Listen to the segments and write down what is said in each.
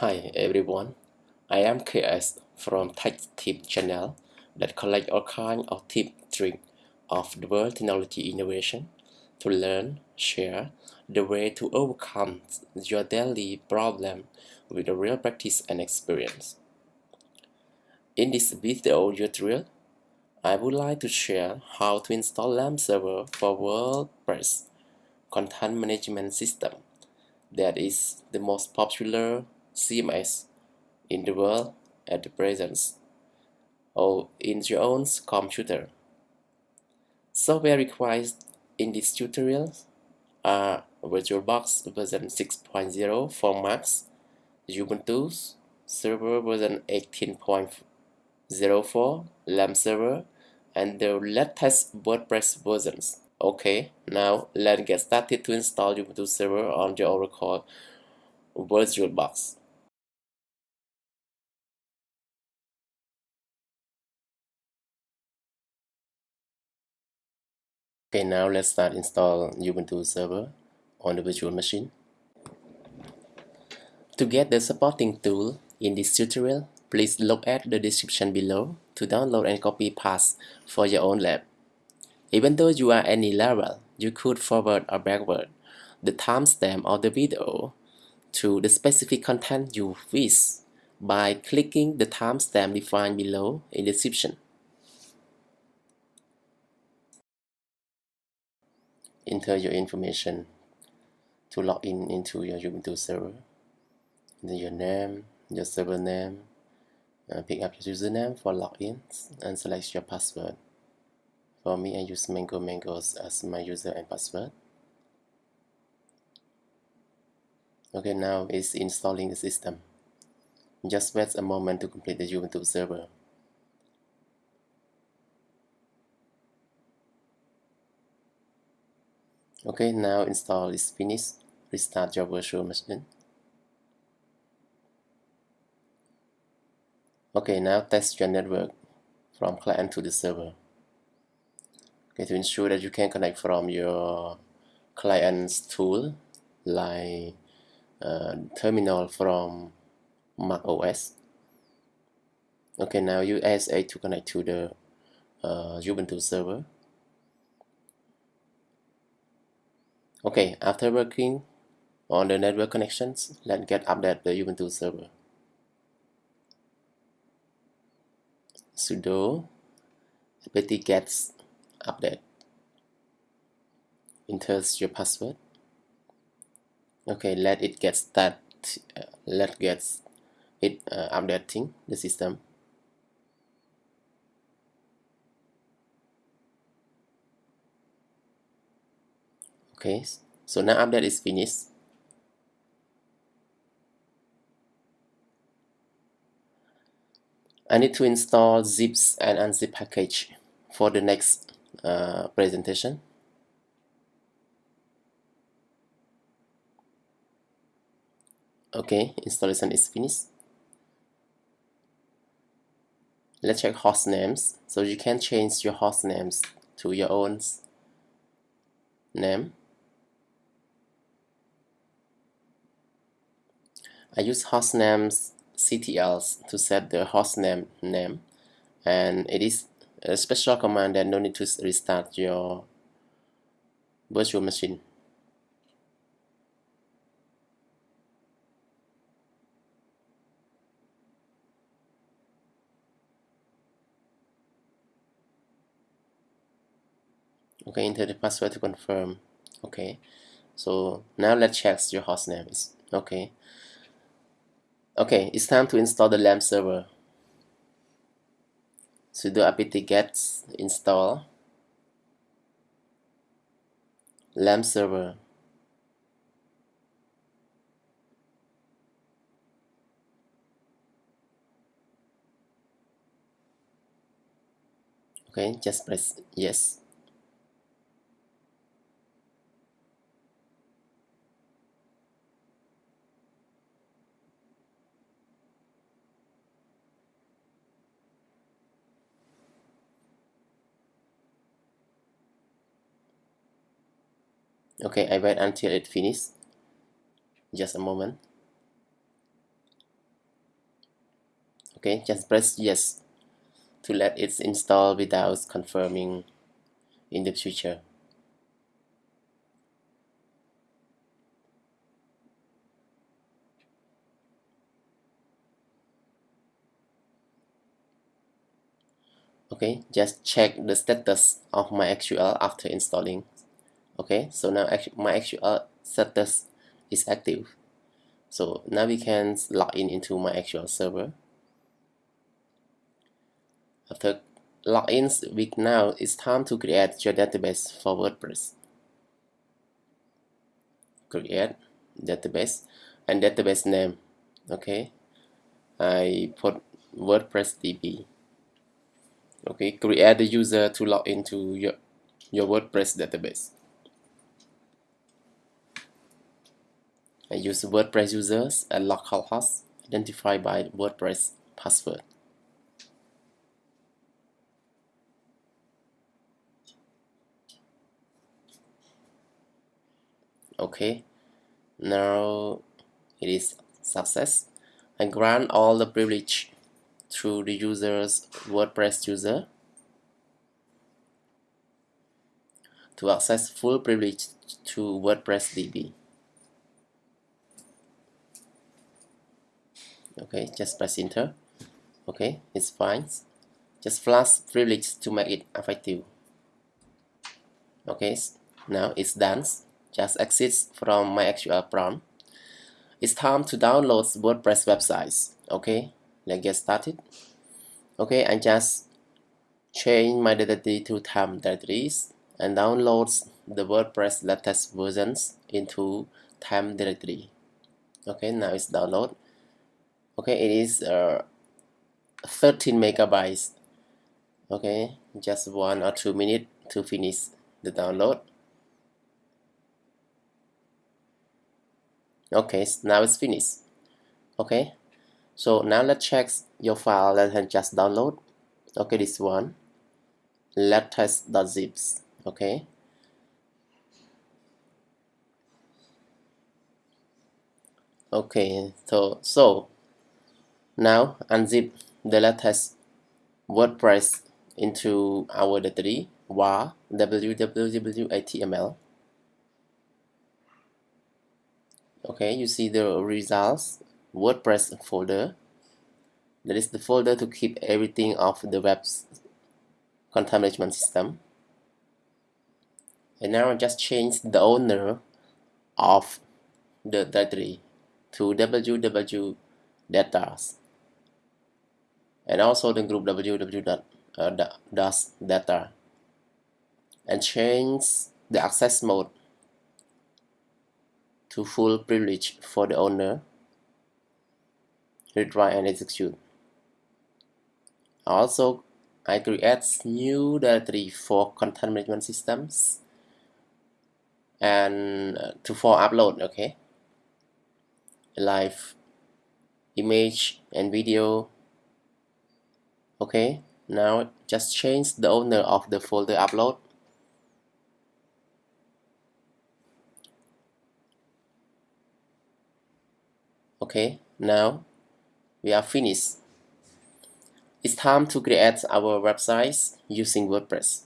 Hi everyone, I am KS from Tech Tip channel that collect all kinds of tip tricks of the world technology innovation to learn, share the way to overcome your daily problem with a real practice and experience. In this video tutorial, I would like to share how to install LAMP server for WordPress content management system that is the most popular CMS in the world at the present or in your own computer. Software required in this tutorial uh, are VirtualBox version 6.0 for Macs, Ubuntu Server version 18.04, LAMP server, and the latest WordPress versions. Okay, now let's get started to install Ubuntu Server on your Oracle VirtualBox. Okay, now let's start install Ubuntu server on the virtual machine. To get the supporting tool in this tutorial, please look at the description below to download and copy paths for your own lab. Even though you are any level, you could forward or backward the timestamp of the video to the specific content you wish by clicking the timestamp defined below in the description. Enter your information to log in into your Ubuntu server. Enter your name, your server name, uh, pick up your username for login and select your password. For me, I use Mango Mangoes as my user and password. Okay, now it's installing the system. Just wait a moment to complete the Ubuntu server. Okay, now install is finished. Restart your virtual machine. Okay, now test your network from client to the server. Okay, to ensure that you can connect from your client's tool like uh, terminal from Mac OS. Okay, now use ASA to connect to the uh, Ubuntu server. Okay, after working on the network connections, let's get update the Ubuntu server. sudo apt-get update. Enter your password. Okay, let it get start. Uh, let get it uh, updating the system. Okay so now update is finished. I need to install zips and unzip package for the next uh, presentation. Okay installation is finished. Let's check host names. So you can change your host names to your own name I use hostnames ctls to set the hostname name and it is a special command that no need to restart your virtual machine. Okay, enter the password to confirm. Okay, so now let's check your hostname is okay. Okay, it's time to install the LAMP server. sudo apt-get install LAMP server. Okay, just press yes. Okay I wait until it finishes just a moment. Okay just press yes to let it install without confirming in the future. Okay just check the status of MySQL after installing okay so now MySQL uh, status is active. So now we can log in into MySQL server. After logins week now it's time to create your database for WordPress. Create database and database name okay? I put WordPress DB okay create the user to log into your your WordPress database I use WordPress users and localhost identified by WordPress password okay now it is success I grant all the privilege through the user's WordPress user to access full privilege to WordPress DB. Okay, just press enter. Okay, it's fine. Just flush privilege to make it effective. Okay, now it's done. Just exit from MySQL prompt. It's time to download WordPress websites. Okay, let's get started okay I just change my directory to temp directories and download the WordPress latest versions into time directory okay now it's download okay it is uh, 13 megabytes. Okay just one or two minutes to finish the download. Okay now it's finished. Okay so now let's check your file that has just download. Okay this one. Latest.zips okay. Okay so so now unzip the latest WordPress into our directory var www.html okay you see the results. WordPress folder. That is the folder to keep everything of the web's content management system. And now I just change the owner of the directory to www data and also the group www uh, and change the access mode to full privilege for the owner retry and execute. Also I create new directory for content management systems and uh, to for upload okay? Live image and video okay now just change the owner of the folder upload okay now we are finished. It's time to create our websites using WordPress.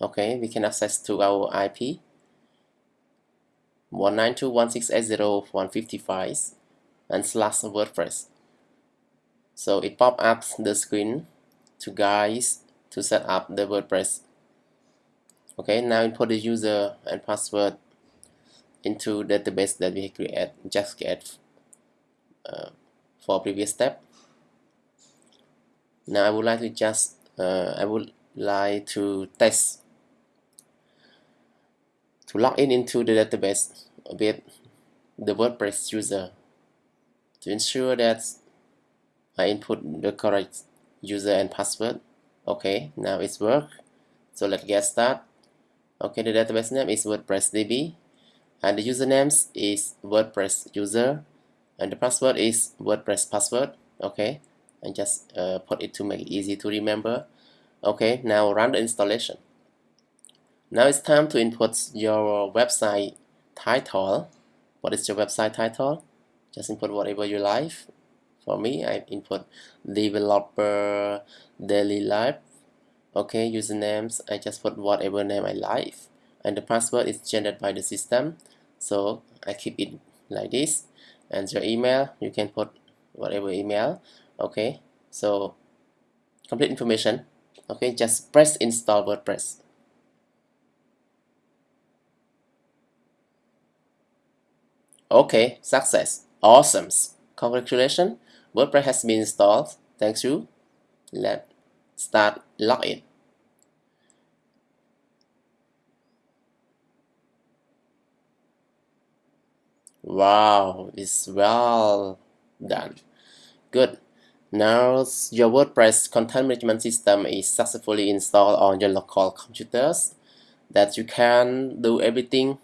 Okay, we can access to our IP 192.168.0.155 and slash WordPress. So it pop up the screen to guys to set up the WordPress. Okay, now input the user and password into the database that we create just get uh, for previous step now I would like to just uh, I would like to test to log in into the database with the WordPress user to ensure that I input the correct user and password. Okay now it's work. So let's get started okay the database name is WordPress DB and the username is WordPress user and the password is WordPress password. Okay and just uh, put it to make it easy to remember. Okay now run the installation. Now it's time to input your website title. What is your website title? Just input whatever you like for me I input developer daily life okay usernames I just put whatever name I like and the password is generated by the system so I keep it like this and your email you can put whatever email okay so complete information okay just press install WordPress. Okay success awesome congratulations WordPress has been installed. Thanks you let's start login. Wow it's well done. Good. Now your WordPress content management system is successfully installed on your local computers that you can do everything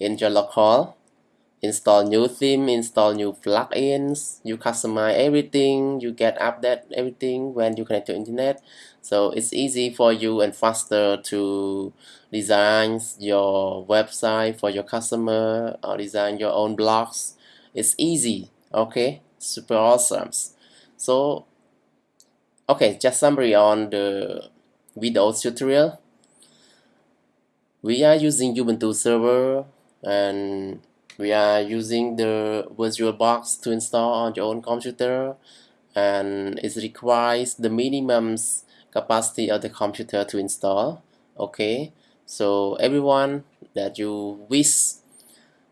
in your local install new theme install new plugins you customize everything you get update everything when you connect to internet. So it's easy for you and faster to design your website for your customer or design your own blogs. It's easy okay? Super awesome. So okay just summary on the video tutorial. We are using Ubuntu server and we are using the VirtualBox to install on your own computer and it requires the minimum capacity of the computer to install okay? So everyone that you wish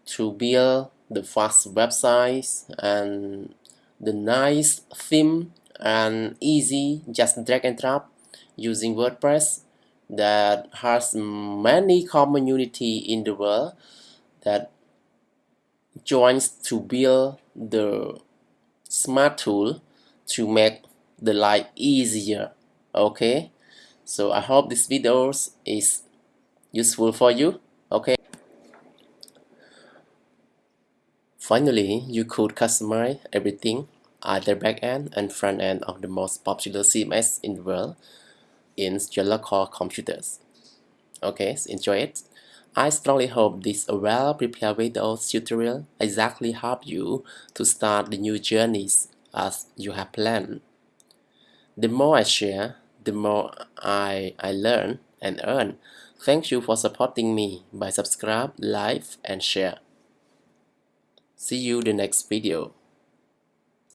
to build the fast websites and the nice theme and easy just drag and drop using WordPress that has many community in the world that joins to build the smart tool to make the life easier okay? So I hope this video is useful for you okay? Finally you could customize everything either backend and front end of the most popular CMS in the world in your local computers. Okay so enjoy it I strongly hope this well-prepared video tutorial exactly help you to start the new journeys as you have planned. The more I share, the more I, I learn and earn. Thank you for supporting me by subscribe, like, and share. See you the next video.